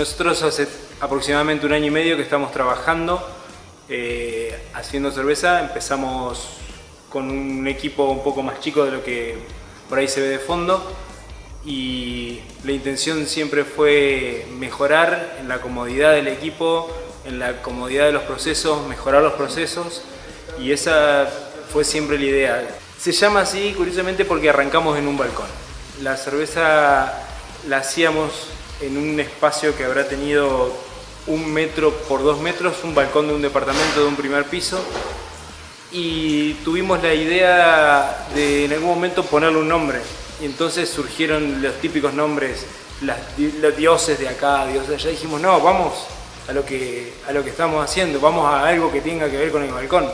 Nosotros hace aproximadamente un año y medio que estamos trabajando eh, haciendo cerveza. Empezamos con un equipo un poco más chico de lo que por ahí se ve de fondo y la intención siempre fue mejorar en la comodidad del equipo, en la comodidad de los procesos, mejorar los procesos y esa fue siempre la idea. Se llama así curiosamente porque arrancamos en un balcón. La cerveza la hacíamos en un espacio que habrá tenido un metro por dos metros, un balcón de un departamento de un primer piso y tuvimos la idea de en algún momento ponerle un nombre y entonces surgieron los típicos nombres, los dioses de acá, dioses de allá, dijimos no, vamos a lo, que, a lo que estamos haciendo, vamos a algo que tenga que ver con el balcón.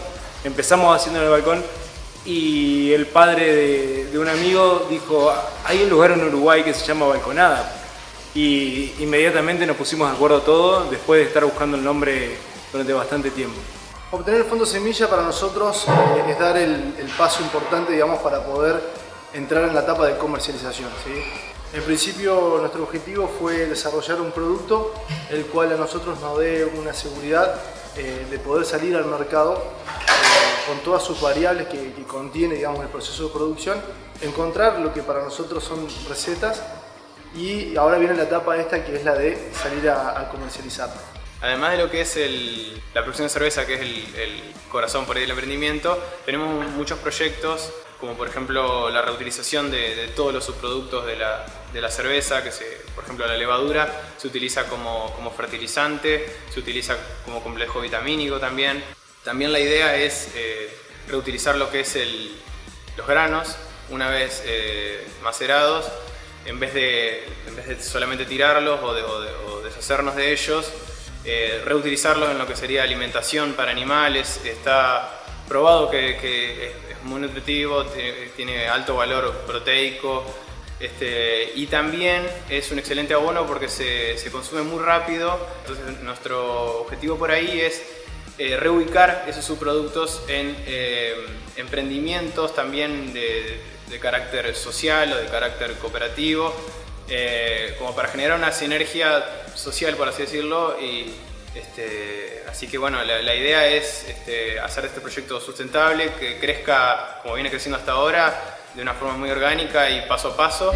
Empezamos haciendo en el balcón y el padre de, de un amigo dijo, hay un lugar en Uruguay que se llama Balconada, y inmediatamente nos pusimos de acuerdo todo después de estar buscando el nombre durante bastante tiempo. Obtener el fondo semilla para nosotros eh, es dar el, paso importante digamos, para poder entrar en la etapa de comercialización. ¿sí? En principio nuestro objetivo fue desarrollar un producto el cual a nosotros nos dé una seguridad eh, de poder salir al mercado eh, con todas sus variables que, que contiene digamos, el proceso de producción, encontrar lo que para nosotros son recetas y ahora viene la etapa esta que es la de salir a, comercializar. Además de lo que es la producción de cerveza, que es el, corazón por ahí del emprendimiento, tenemos muchos proyectos, como por ejemplo la reutilización de, todos los subproductos de la, cerveza, que se, por ejemplo la levadura se utiliza como, fertilizante, se utiliza como complejo vitamínico también. También la idea es eh, reutilizar lo que es los granos, una vez eh, macerados, en vez de, solamente tirarlos o, deshacernos de ellos, eh, reutilizarlos en lo que sería alimentación para animales. Está probado que, es muy nutritivo, tiene, alto valor proteico este, y también es un excelente abono porque se, consume muy rápido. Entonces nuestro objetivo por ahí es eh, reubicar esos subproductos en eh, emprendimientos también de carácter social o de carácter cooperativo, eh, como para generar una sinergia social, por así decirlo, y este, así que bueno, la, idea es este, hacer este proyecto sustentable, que crezca como viene creciendo hasta ahora, de una forma muy orgánica y paso a paso.